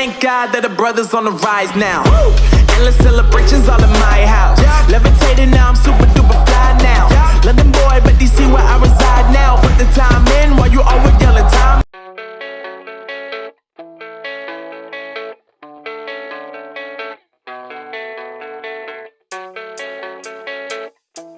Thank God that the brothers on the rise now. Endless celebrations all in my house. Levitating